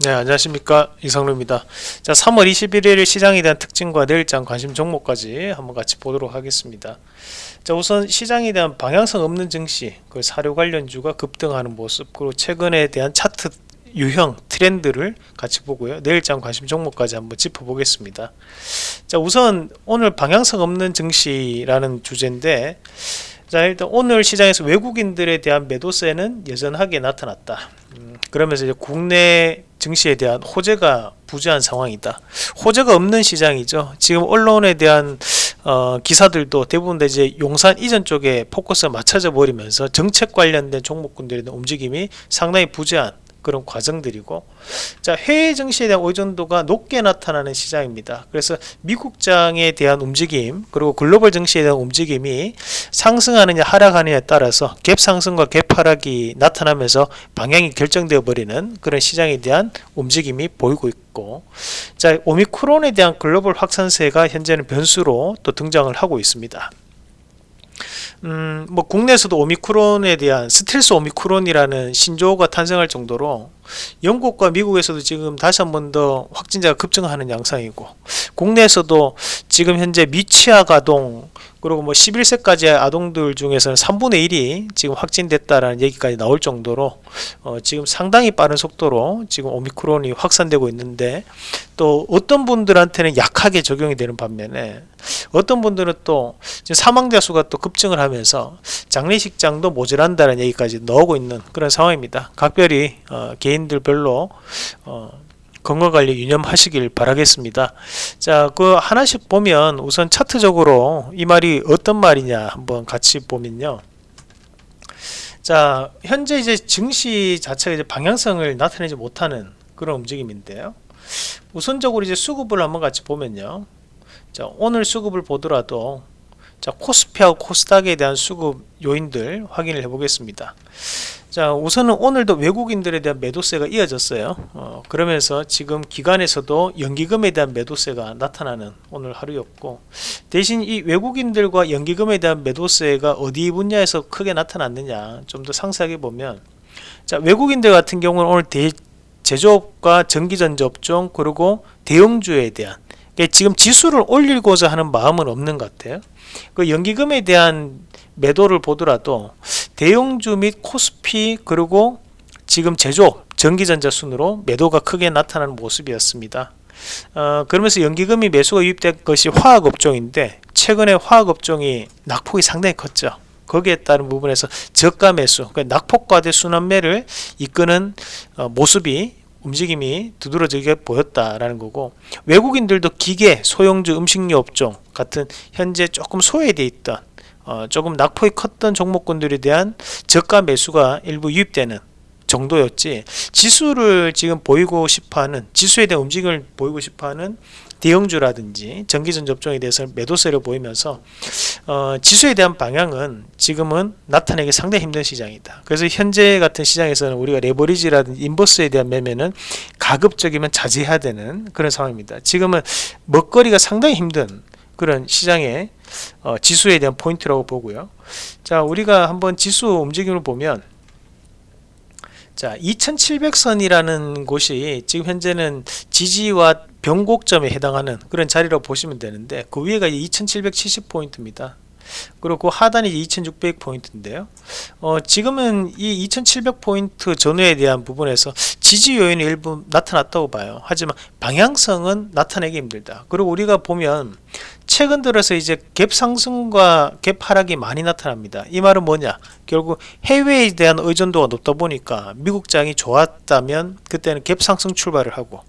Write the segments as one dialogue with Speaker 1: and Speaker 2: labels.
Speaker 1: 네 안녕하십니까. 이성루입니다. 자 3월 21일 시장에 대한 특징과 내일장 관심 종목까지 한번 같이 보도록 하겠습니다. 자 우선 시장에 대한 방향성 없는 증시 그 사료 관련주가 급등하는 모습 그리고 최근에 대한 차트 유형 트렌드를 같이 보고요. 내일장 관심 종목까지 한번 짚어보겠습니다. 자 우선 오늘 방향성 없는 증시라는 주제인데 자 일단 오늘 시장에서 외국인들에 대한 매도세는 여전하게 나타났다. 음, 그러면서 이제 국내 증시에 대한 호재가 부재한 상황이다. 호재가 없는 시장이죠. 지금 언론에 대한 어, 기사들도 대부분 다 이제 용산 이전 쪽에 포커스가 맞춰져 버리면서 정책 관련된 종목군들의 움직임이 상당히 부재한 그런 과정들이고 자 해외 증시에 대한 의존도가 높게 나타나는 시장입니다. 그래서 미국장에 대한 움직임 그리고 글로벌 증시에 대한 움직임이 상승하느냐 하락하느냐에 따라서 갭 상승과 갭 하락이 나타나면서 방향이 결정되어 버리는 그런 시장에 대한 움직임이 보이고 있고 자 오미크론에 대한 글로벌 확산세가 현재는 변수로 또 등장을 하고 있습니다 음, 뭐 국내에서도 오미크론에 대한 스텔스 오미크론이라는 신조어가 탄생할 정도로 영국과 미국에서도 지금 다시 한 번 더 확진자가 급증하는 양상이고 국내에서도 지금 현재 미취학 아동 그리고 뭐 11세까지 아동들 중에서는 3분의 1이 지금 확진됐다라는 얘기까지 나올 정도로 어 지금 상당히 빠른 속도로 지금 오미크론이 확산되고 있는데 또 어떤 분들한테는 약하게 적용이 되는 반면에 어떤 분들은 또 사망자 수가 또 급증을 하면서 장례식장도 모자란다는 얘기까지 나오고 있는 그런 상황입니다. 각별히 어 개인들별로 어 건강관리 유념하시길 바라겠습니다. 자 그 하나씩 보면 우선 차트적으로 이 말이 어떤 말이냐 한번 같이 보면요. 자 현재 이제 증시 자체가 이제 방향성을 나타내지 못하는 그런 움직임인데요. 우선적으로 이제 수급을 한번 같이 보면요. 자 오늘 수급을 보더라도 자 코스피하고 코스닥에 대한 수급 요인들 확인을 해 보겠습니다 자 우선은 오늘도 외국인들에 대한 매도세가 이어졌어요. 어, 그러면서 지금 기관에서도 연기금에 대한 매도세가 나타나는 오늘 하루였고 대신 이 외국인들과 연기금에 대한 매도세가 어디 분야에서 크게 나타났느냐 좀 더 상세하게 보면 자 외국인들 같은 경우는 오늘 대, 제조업과 전기전자 업종 그리고 대형주에 대한 지금 지수를 올리고자 하는 마음은 없는 것 같아요. 그 연기금에 대한 매도를 보더라도 대형주 및 코스피 그리고 지금 제조 전기전자 순으로 매도가 크게 나타나는 모습이었습니다. 어, 그러면서 연기금이 매수가 유입된 것이 화학업종인데 최근에 화학업종이 낙폭이 상당히 컸죠. 거기에 따른 부분에서 저가 매수 그러니까 낙폭과대 순환매를 이끄는 어, 모습이 움직임이 두드러지게 보였다라는 거고 외국인들도 기계, 소형주, 음식료 업종 같은 현재 조금 소외되어 있던 어, 조금 낙폭이 컸던 종목군들에 대한 저가 매수가 일부 유입되는 정도였지 지수를 지금 보이고 싶어하는 지수에 대한 움직임을 보이고 싶어하는 대형주라든지 전기전 접종에 대해서 매도세를 보이면서 어, 지수에 대한 방향은 지금은 나타내기 상당히 힘든 시장이다. 그래서 현재 같은 시장에서는 우리가 레버리지라든지 인버스에 대한 매매는 가급적이면 자제해야 되는 그런 상황입니다. 지금은 먹거리가 상당히 힘든 그런 시장의 어, 지수에 대한 포인트라고 보고요. 자 우리가 한번 지수 움직임을 보면 자 2700선이라는 곳이 지금 현재는 지지와 변곡점에 해당하는 그런 자리라고 보시면 되는데 그 위에가 2770포인트입니다. 그리고 그 하단이 2600포인트인데요. 어, 지금은 이 2700포인트 전후에 대한 부분에서 지지 요인이 일부 나타났다고 봐요. 하지만 방향성은 나타내기 힘들다. 그리고 우리가 보면 최근 들어서 이제 갭 상승과 갭 하락이 많이 나타납니다. 이 말은 뭐냐? 결국 해외에 대한 의존도가 높다 보니까 미국장이 좋았다면 그때는 갭 상승 출발을 하고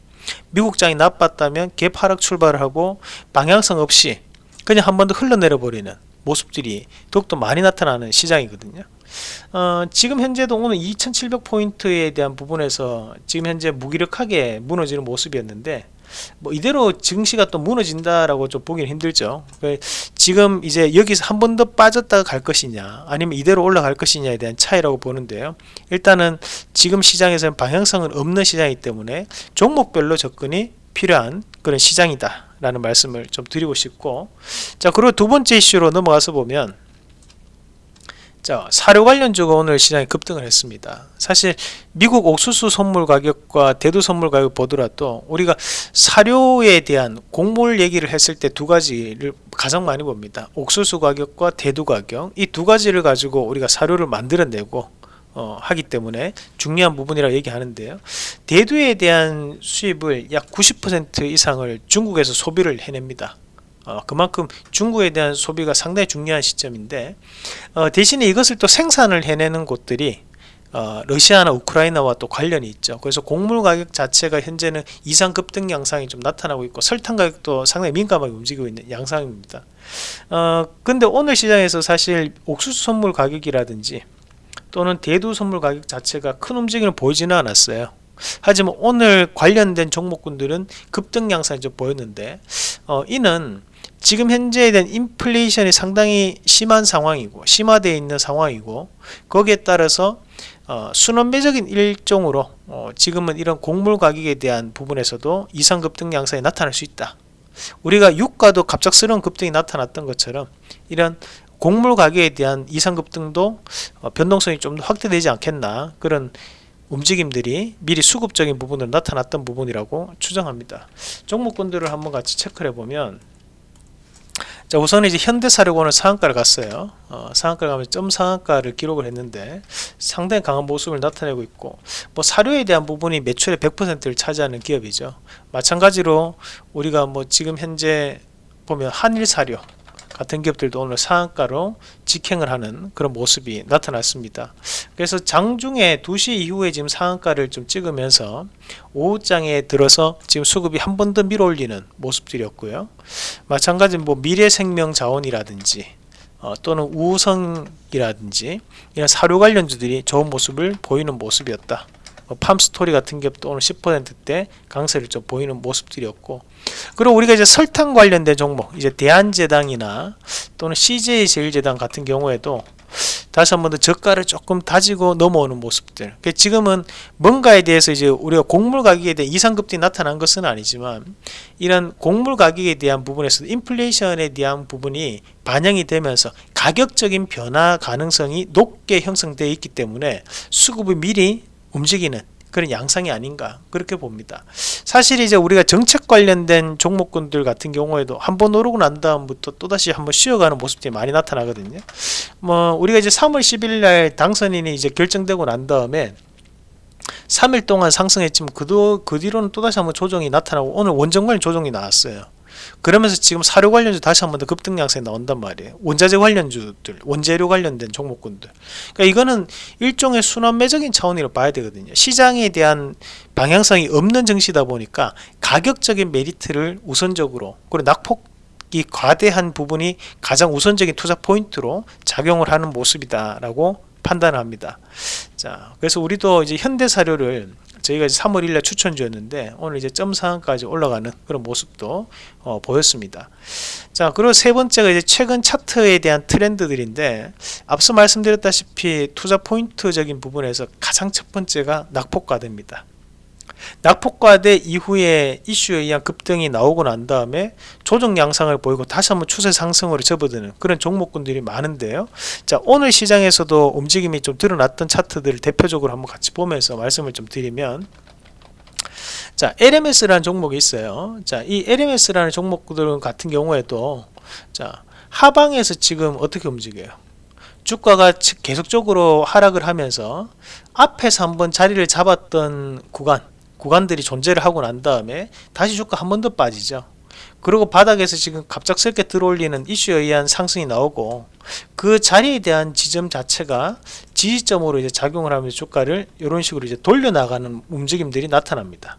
Speaker 1: 미국장이 나빴다면 갭 하락 출발을 하고 방향성 없이 그냥 한 번 더 흘러내려 버리는 모습들이 더욱더 많이 나타나는 시장이거든요. 어, 지금 현재도 오늘 2700포인트에 대한 부분에서 지금 현재 무기력하게 무너지는 모습이었는데 뭐 이대로 증시가 또 무너진다라고 좀 보기는 힘들죠. 그 지금 이제 여기서 한 번 더 빠졌다가 갈 것이냐 아니면 이대로 올라갈 것이냐에 대한 차이라고 보는데요. 일단은 지금 시장에서는 방향성은 없는 시장이기 때문에 종목별로 접근이 필요한 그런 시장이다 라는 말씀을 좀 드리고 싶고 자 그리고 두 번째 이슈로 넘어가서 보면 자, 사료 관련주가 오늘 시장에 급등을 했습니다. 사실 미국 옥수수 선물 가격과 대두 선물 가격 보더라도 우리가 사료에 대한 곡물 얘기를 했을 때 두 가지를 가장 많이 봅니다. 옥수수 가격과 대두 가격 이 두 가지를 가지고 우리가 사료를 만들어내고 어, 하기 때문에 중요한 부분이라고 얘기하는데요. 대두에 대한 수입을 약 90% 이상을 중국에서 소비를 해냅니다. 어, 그만큼 중국에 대한 소비가 상당히 중요한 시점인데 어, 대신에 이것을 또 생산을 해내는 곳들이 어, 러시아나 우크라이나와 또 관련이 있죠. 그래서 곡물 가격 자체가 현재는 이상 급등 양상이 좀 나타나고 있고 설탕 가격도 상당히 민감하게 움직이고 있는 양상입니다. 어, 근데 오늘 시장에서 사실 옥수수 선물 가격이라든지 또는 대두 선물 가격 자체가 큰 움직임을 보이지는 않았어요. 하지만 오늘 관련된 종목군들은 급등 양상이 좀 보였는데 어, 이는 지금 현재에 대한 인플레이션이 상당히 심한 상황이고 심화되어 있는 상황이고 거기에 따라서 어, 순환매적인 일종으로 어, 지금은 이런 곡물 가격에 대한 부분에서도 이상 급등 양상이 나타날 수 있다. 우리가 유가도 갑작스러운 급등이 나타났던 것처럼 이런 곡물 가격에 대한 이상 급등도 어, 변동성이 좀 확대되지 않겠나 그런 움직임들이 미리 수급적인 부분으로 나타났던 부분이라고 추정합니다. 종목군들을 한번 같이 체크해 보면 자 우선 이제 현대사료원은 상한가를 갔어요. 어, 상한가를 가면 점 상한가를 기록을 했는데 상당히 강한 모습을 나타내고 있고 뭐 사료에 대한 부분이 매출의 100%를 차지하는 기업이죠. 마찬가지로 우리가 뭐 지금 현재 보면 한일사료 같은 기업들도 오늘 상한가로 직행을 하는 그런 모습이 나타났습니다. 그래서 장중에 2시 이후에 지금 상한가를 좀 찍으면서 오후장에 들어서 지금 수급이 한 번 더 밀어올리는 모습들이었고요. 마찬가지 뭐 미래생명 자원이라든지 어, 또는 우성이라든지 이런 사료 관련주들이 좋은 모습을 보이는 모습이었다. 뭐 팜스토리 같은 기업도 오늘 10%대 강세를 좀 보이는 모습들이었고 그리고 우리가 이제 설탕 관련된 종목 이제 대한제당이나 또는 CJ제일제당 같은 경우에도 다시 한 번 더 저가를 조금 다지고 넘어오는 모습들. 그러니까 지금은 뭔가에 대해서 이제 우리가 곡물 가격에 대한 이상급등이 나타난 것은 아니지만 이런 곡물 가격에 대한 부분에서 인플레이션에 대한 부분이 반영이 되면서 가격적인 변화 가능성이 높게 형성되어 있기 때문에 수급이 미리 움직이는 그런 양상이 아닌가 그렇게 봅니다. 사실 이제 우리가 정책 관련된 종목군들 같은 경우에도 한 번 오르고 난 다음부터 또다시 한번 쉬어가는 모습들이 많이 나타나거든요. 뭐 우리가 이제 3월 10일 날 당선인이 이제 결정되고 난 다음에 3일 동안 상승했지만 그, 그 뒤로는 또다시 한번 조정이 나타나고 오늘 원정 관 조정이 나왔어요. 그러면서 지금 사료 관련주 다시 한 번 더 급등 양상이 나온단 말이에요. 원자재 관련주들, 원재료 관련된 종목군들. 그러니까 이거는 일종의 순환 매적인 차원으로 봐야 되거든요. 시장에 대한 방향성이 없는 증시다 보니까 가격적인 메리트를 우선적으로 그리고 낙폭 이 과대한 부분이 가장 우선적인 투자 포인트로 작용을 하는 모습이다라고 판단합니다. 자, 그래서 우리도 이제 현대 사료를 저희가 이제 3월 1일 추천주였는데 오늘 이제 점 상한까지 올라가는 그런 모습도 어, 보였습니다. 자 그리고 세 번째가 이제 최근 차트에 대한 트렌드들인데 앞서 말씀드렸다시피 투자 포인트적인 부분에서 가장 첫 번째가 낙폭과대입니다. 낙폭과대 이후에 이슈에 의한 급등이 나오고 난 다음에 조정 양상을 보이고 다시 한번 추세 상승으로 접어드는 그런 종목군들이 많은데요. 자 오늘 시장에서도 움직임이 좀 드러났던 차트들을 대표적으로 한번 같이 보면서 말씀을 좀 드리면 자 LMS라는 종목이 있어요. 자이 LMS라는 종목들 같은 경우에도 자 하방에서 지금 어떻게 움직여요? 주가가 계속적으로 하락을 하면서 앞에서 한번 자리를 잡았던 구간 구간들이 존재를 하고 난 다음에 다시 주가 한 번 더 빠지죠. 그리고 바닥에서 지금 갑작스럽게 들어올리는 이슈에 의한 상승이 나오고 그 자리에 대한 지점 자체가 지지점으로 이제 작용을 하면서 주가를 이런 식으로 이제 돌려나가는 움직임들이 나타납니다.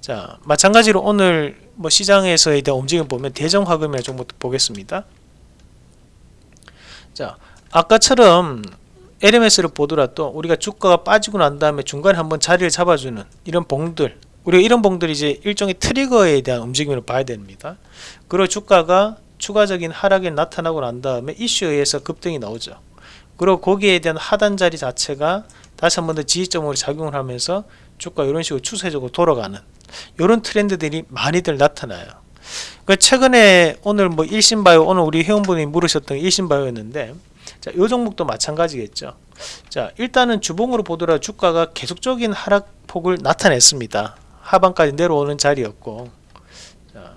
Speaker 1: 자, 마찬가지로 오늘 뭐 시장에서에 대한 움직임 보면 대정화금이나 종목도 보겠습니다. 자, 아까처럼 LMS를 보더라도 우리가 주가가 빠지고 난 다음에 중간에 한번 자리를 잡아주는 이런 봉들 우리가 이런 봉들이 이제 일종의 트리거에 대한 움직임을 봐야 됩니다. 그리고 주가가 추가적인 하락이 나타나고 난 다음에 이슈에 의해서 급등이 나오죠. 그리고 거기에 대한 하단 자리 자체가 다시 한 번 더 지지점으로 작용을 하면서 주가 이런 식으로 추세적으로 돌아가는 이런 트렌드들이 많이들 나타나요. 그 최근에 오늘 뭐 일신바이오 오늘 우리 회원분이 물으셨던 일신바이오였는데 자, 요 종목도 마찬가지겠죠. 자, 일단은 주봉으로 보더라도 주가가 계속적인 하락폭을 나타냈습니다. 하단까지 내려오는 자리였고, 자,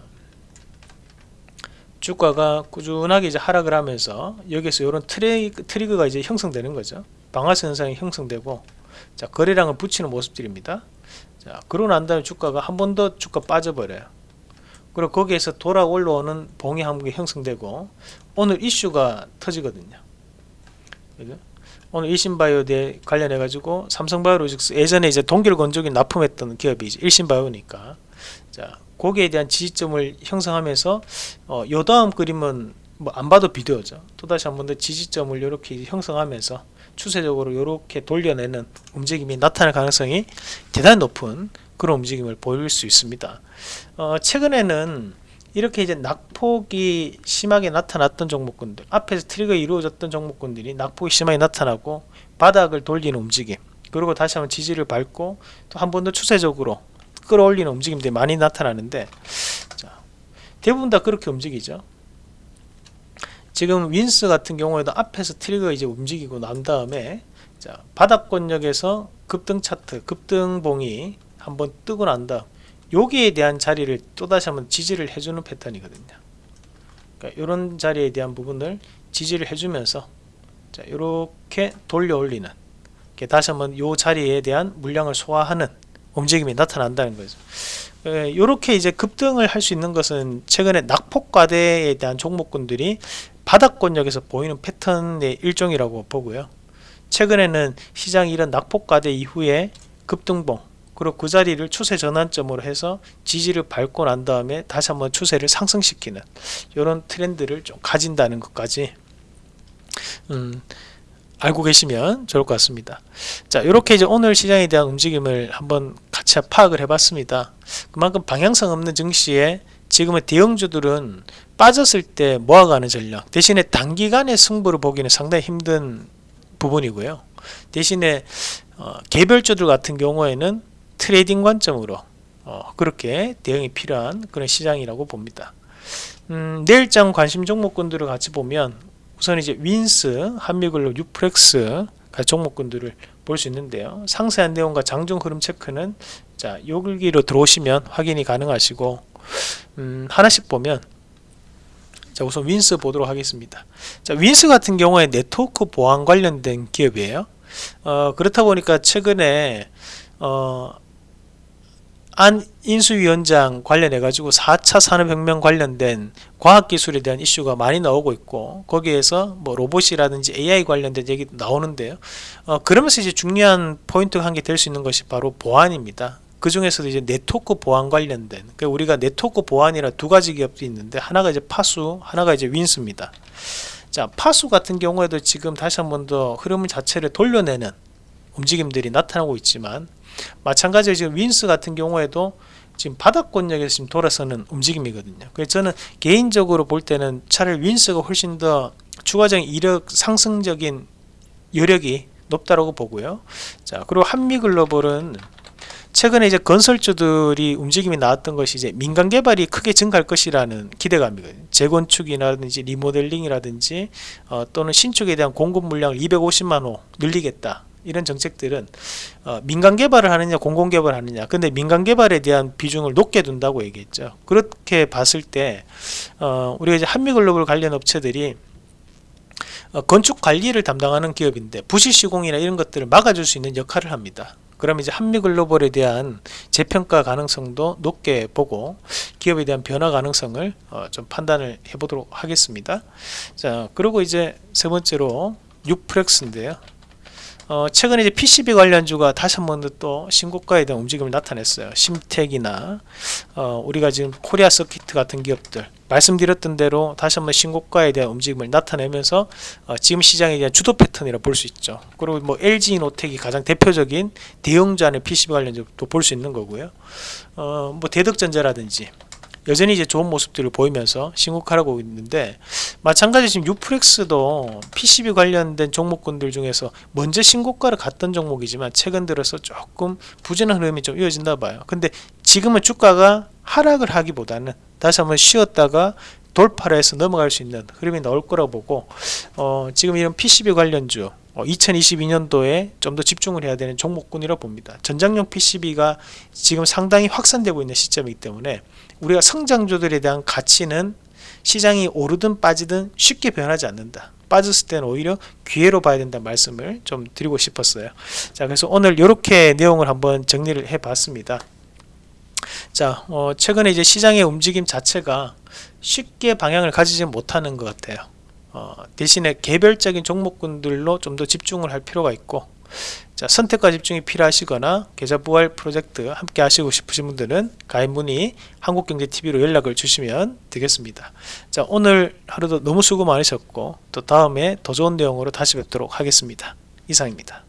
Speaker 1: 주가가 꾸준하게 이제 하락을 하면서 여기서 이런 트리, 트리거가 이제 형성되는 거죠. 방아쇠 현상이 형성되고, 자, 거래량을 붙이는 모습들입니다. 자, 그러고 난 다음에 주가가 한 번 더 주가 빠져버려요. 그리고 거기에서 돌아 올라오는 봉이 한 개 형성되고 오늘 이슈가 터지거든요. 그죠? 오늘 일신바이오에 관련해 가지고 삼성바이오로직스 예전에 이제 동결 건조기 납품했던 기업이 일신바이오니까 자 거기에 대한 지지점을 형성하면서 어, 요 다음 그림은 뭐 안 봐도 비디오죠. 또 다시 한 번 더 지지점을 이렇게 형성하면서 추세적으로 이렇게 돌려내는 움직임이 나타날 가능성이 대단히 높은 그런 움직임을 보일 수 있습니다. 어, 최근에는 이렇게 이제 낙폭이 심하게 나타났던 종목군들 앞에서 트리거 이루어졌던 종목군들이 낙폭이 심하게 나타나고 바닥을 돌리는 움직임 그리고 다시 한번 지지를 밟고 또 한 번 더 추세적으로 끌어올리는 움직임들이 많이 나타나는데 자, 대부분 다 그렇게 움직이죠. 지금 윈스 같은 경우에도 앞에서 트리거 이제 움직이고 난 다음에 자, 바닥권역에서 급등 차트 급등봉이 한번 뜨고 난 다음 여기에 대한 자리를 또다시 한번 지지를 해주는 패턴이거든요. 그러니까 이런 자리에 대한 부분을 지지를 해주면서 자 이렇게 돌려 올리는 다시 한번 이 자리에 대한 물량을 소화하는 움직임이 나타난다는 거죠. 이렇게 이제 급등을 할 수 있는 것은 최근에 낙폭과대에 대한 종목군들이 바닥권역에서 보이는 패턴의 일종이라고 보고요. 최근에는 시장이 이런 낙폭과대 이후에 급등봉 그리고 그 자리를 추세 전환점으로 해서 지지를 밟고 난 다음에 다시 한번 추세를 상승시키는 이런 트렌드를 좀 가진다는 것까지 음, 알고 계시면 좋을 것 같습니다. 자, 이렇게 이제 오늘 시장에 대한 움직임을 한번 같이 파악을 해봤습니다. 그만큼 방향성 없는 증시에 지금의 대형주들은 빠졌을 때 모아가는 전략 대신에 단기간의 승부를 보기는 상당히 힘든 부분이고요. 대신에 어, 개별주들 같은 경우에는 트레이딩 관점으로 어, 그렇게 대응이 필요한 그런 시장이라고 봅니다. 음, 내일장 관심 종목군들을 같이 보면 우선 이제 윈스, 한미글로벌, 유프렉스 종목군들을 볼 수 있는데요. 상세한 내용과 장중 흐름 체크는 자 여기로 들어오시면 확인이 가능하시고 음, 하나씩 보면 자 우선 윈스 보도록 하겠습니다. 자 윈스 같은 경우에 네트워크 보안 관련된 기업이에요. 어, 그렇다 보니까 최근에 어, 안 인수위원장 관련해 가지고 4차 산업혁명 관련된 과학기술에 대한 이슈가 많이 나오고 있고 거기에서 뭐 로봇이라든지 AI 관련된 얘기도 나오는데요. 어, 그러면서 이제 중요한 포인트가 한개될수 있는 것이 바로 보안입니다. 그 중에서도 이제 네트워크 보안 관련된 그러니까 우리가 네트워크 보안이라 두 가지 기업이 있는데 하나가 이제 파수 하나가 이제 윈스입니다. 자 파수 같은 경우에도 지금 다시 한 번 더 흐름 자체를 돌려내는 움직임들이 나타나고 있지만 마찬가지로 지금 윈스 같은 경우에도 지금 바닥권역에서 지금 돌아서는 움직임이거든요. 그래서 저는 개인적으로 볼 때는 차라리 윈스가 훨씬 더 추가적인 이력 상승적인 여력이 높다라고 보고요. 자 그리고 한미글로벌은 최근에 이제 건설주들이 움직임이 나왔던 것이 이제 민간 개발이 크게 증가할 것이라는 기대감이거든요. 재건축이라든지 리모델링이라든지 어, 또는 신축에 대한 공급 물량을 250만 호 늘리겠다. 이런 정책들은 어, 민간 개발을 하느냐 공공 개발을 하느냐. 근데 민간 개발에 대한 비중을 높게 둔다고 얘기했죠. 그렇게 봤을 때 어, 우리가 이제 한미글로벌 관련 업체들이 어, 건축 관리를 담당하는 기업인데 부실 시공이나 이런 것들을 막아줄 수 있는 역할을 합니다. 그러면 이제 한미글로벌에 대한 재평가 가능성도 높게 보고 기업에 대한 변화 가능성을 어, 좀 판단을 해보도록 하겠습니다. 자 그리고 이제 세 번째로 유프렉스인데요 어, 최근에 이제 PCB 관련주가 다시 한번또 신고가에 대한 움직임을 나타냈어요. 심텍이나 어, 우리가 지금 코리아 서키트 같은 기업들 말씀드렸던 대로 다시 한번 신고가에 대한 움직임을 나타내면서 어, 지금 시장에 대한 주도 패턴이라 볼 수 있죠. 그리고 뭐 LG 노텍이 가장 대표적인 대형주 안에 PCB 관련주도 볼 수 있는 거고요. 어, 뭐 대덕전자라든지 여전히 이제 좋은 모습들을 보이면서 신고하고 있는데 마찬가지 지금 유프렉스도 PCB 관련된 종목군들 중에서 먼저 신고가를 갔던 종목이지만 최근 들어서 조금 부진한 흐름이 좀 이어진다 봐요 근데 지금은 주가가 하락을 하기보다는 다시 한번 쉬었다가 돌파를 해서 넘어갈 수 있는 흐름이 나올 거라고 보고 어, 지금 이런 PCB 관련주 어, 2022년도에 좀 더 집중을 해야 되는 종목군이라고 봅니다. 전장용 PCB가 지금 상당히 확산되고 있는 시점이기 때문에 우리가 성장주들에 대한 가치는 시장이 오르든 빠지든 쉽게 변하지 않는다. 빠졌을 때는 오히려 기회로 봐야 된다 말씀을 좀 드리고 싶었어요. 자, 그래서 오늘 이렇게 내용을 한번 정리를 해 봤습니다. 자, 어, 최근에 이제 시장의 움직임 자체가 쉽게 방향을 가지지 못하는 것 같아요. 어, 대신에 개별적인 종목군들로 좀 더 집중을 할 필요가 있고 자, 선택과 집중이 필요하시거나 계좌 부활 프로젝트 함께 하시고 싶으신 분들은 가입 문의 한국경제TV로 연락을 주시면 되겠습니다. 자, 오늘 하루도 너무 수고 많으셨고 또 다음에 더 좋은 내용으로 다시 뵙도록 하겠습니다. 이상입니다.